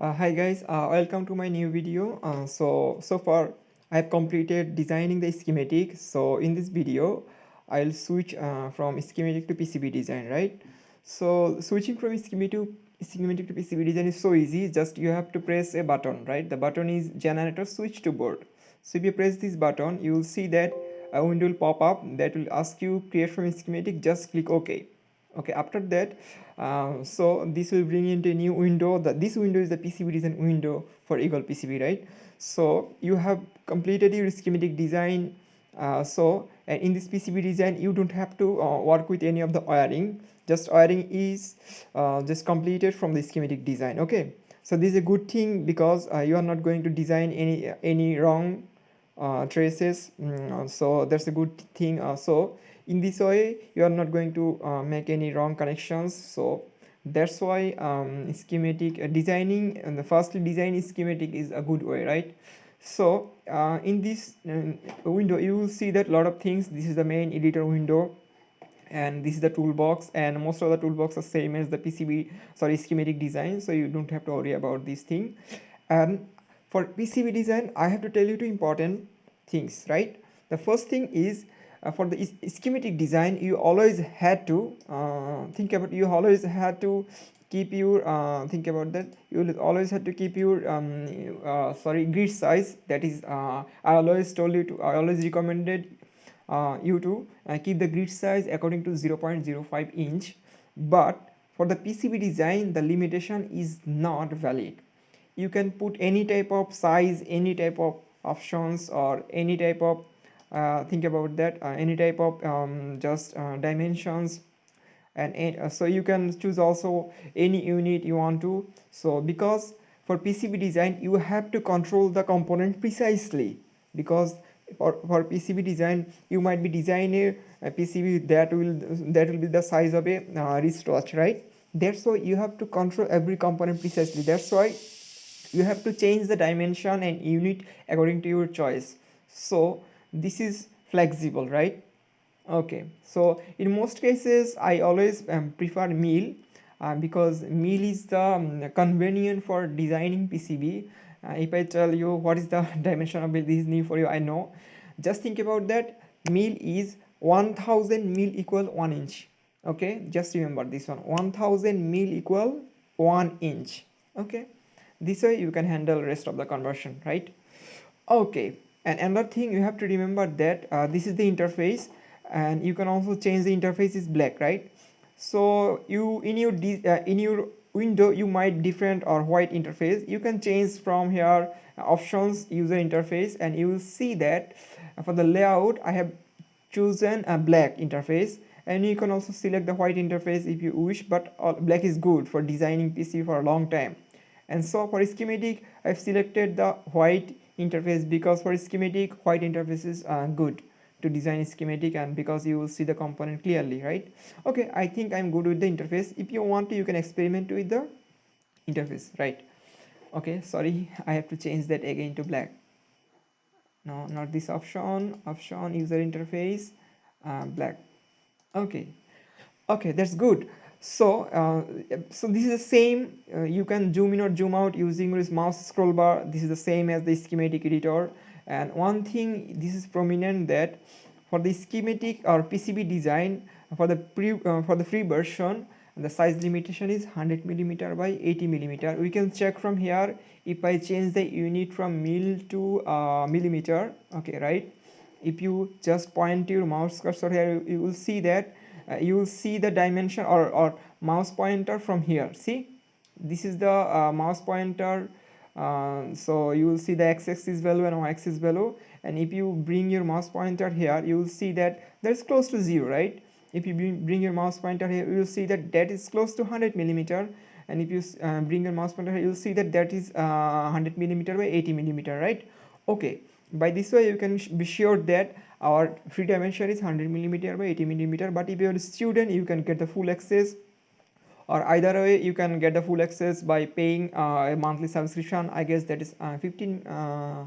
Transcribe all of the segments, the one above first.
Uh, hi guys, uh, welcome to my new video. Uh, so, so far I have completed designing the schematic. So in this video, I'll switch uh, from schematic to PCB design, right? So switching from schematic to, schematic to PCB design is so easy. Just you have to press a button, right? The button is generator switch to board. So if you press this button, you will see that a window will pop up that will ask you create from schematic. Just click OK okay after that uh, so this will bring into a new window. That this window is the PCB design window for Eagle PCB right? So you have completed your schematic design uh, so and in this PCB design you don't have to uh, work with any of the wiring. Just wiring is uh, just completed from the schematic design okay? So this is a good thing because uh, you are not going to design any any wrong traces mm, so that's a good thing so in this way you are not going to uh, make any wrong connections so that's why um, schematic uh, designing and the firstly design schematic is a good way right? So uh, in this uh, window you will see that a lot of things. This is the main editor window and this is the toolbox and most of the toolbox are same as the PCB sorry schematic design so you don't have to worry about this thing. And for PCB design I have to tell you two important things right? The first thing is uh, for the schematic design you always had to uh, think about you always had to keep your uh, think about that. You always had to keep your um, uh, sorry grid size. That is uh, I always told you to I always recommended uh, you to keep the grid size according to 0.05 inch. But for the PCB design the limitation is not valid you can put any type of size any type of options or any type of uh, think about that uh, any type of um, just uh, dimensions. And uh, so you can choose also any unit you want to. So because for PCB design you have to control the component precisely. Because for, for PCB design you might be designing a PCB that will that will be the size of a uh, wristwatch right? That's why you have to control every component precisely. That's why you have to change the dimension and unit according to your choice. So this is flexible right? Okay so in most cases i always um, prefer mil uh, because mil is the um, convenient for designing pcb uh, if i tell you what is the dimension of this is new for you i know. Just think about that. Mil is 1000 mil equal 1 inch. Okay just remember this one. 1000 mil equal 1 inch. Okay this way you can handle rest of the conversion right? Okay and another thing you have to remember that uh, this is the interface and you can also change the interface is black right? So you in your uh, in your window you might different or white interface. You can change from here uh, options user interface and you will see that for the layout i have chosen a black interface. And you can also select the white interface if you wish but black is good for designing pc for a long time and so for schematic i've selected the white interface because for schematic white interface is uh, good to design schematic and because you will see the component clearly right? Okay i think i'm good with the interface. If you want to you can experiment with the interface right? Okay sorry i have to change that again to black. No not this option. Option user interface uh, black. Okay. Okay that's good so uh, so this is the same uh, you can zoom in or zoom out using this mouse scroll bar. This is the same as the schematic editor. And one thing this is prominent that for the schematic or PCB design for the pre uh, for the free version the size limitation is 100 millimeter by 80 millimeter. We can check from here if I change the unit from mil to uh, millimeter. Okay right? If you just point your mouse cursor here you will see that uh, you will see the dimension or, or mouse pointer from here. See? This is the uh, mouse pointer. Uh, so you will see the x-axis value and y-axis value. And if you bring your mouse pointer here you will see that that's close to zero right? If you bring your mouse pointer here you will see that that is close to 100 millimeter. And if you uh, bring your mouse pointer here you will see that that is uh, 100 millimeter by 80 millimeter right? Okay. By this way you can be sure that our free dimension is 100 millimeter by 80 millimeter but if you're a student you can get the full access. Or either way you can get the full access by paying uh, a monthly subscription. I guess that is uh, 15 uh,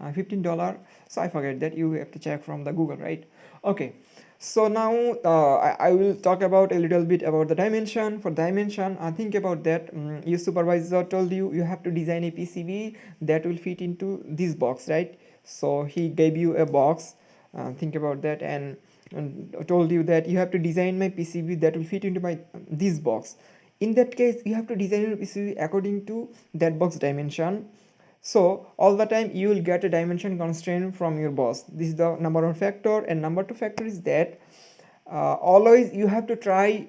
uh 15 dollar. So i forget that. You have to check from the google right? Okay. So now uh, I, I, will talk about a little bit about the dimension. For dimension uh, think about that. Um, your supervisor told you you have to design a PCB that will fit into this box right? So he gave you a box uh, think about that and, and, told you that you have to design my PCB that will fit into my this box. In that case you have to design your PCB according to that box dimension. So all the time you will get a dimension constraint from your boss. This is the number one factor and number two factor is that uh, always you have to try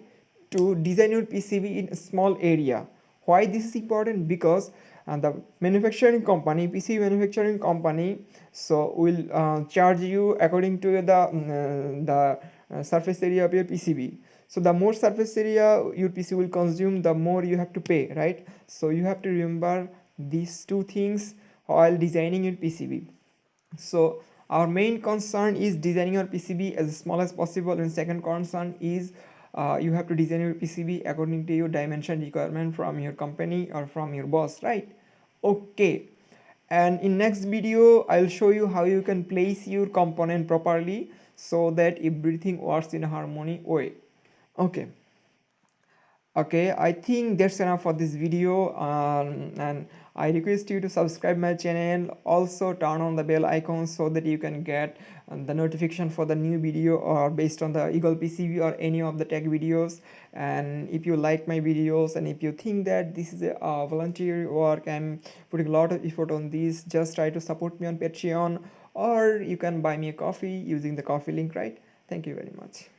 to design your PCB in a small area. Why this is important? Because uh, the manufacturing company PCB manufacturing company so will uh, charge you according to the mm, uh, the surface area of your PCB so the more surface area your PC will consume the more you have to pay right so you have to remember these two things while designing your PCB. So our main concern is designing your PCB as small as possible and second concern is uh, you have to design your PCB according to your dimension requirement from your company or from your boss right? Okay. And in next video I'll show you how you can place your component properly so that everything works in a harmony way. Okay okay i think that's enough for this video um, and i request you to subscribe my channel. Also turn on the bell icon so that you can get um, the notification for the new video or based on the eagle pcb or any of the tech videos. And if you like my videos and if you think that this is a uh, volunteer work i'm putting a lot of effort on this just try to support me on patreon or you can buy me a coffee using the coffee link right? Thank you very much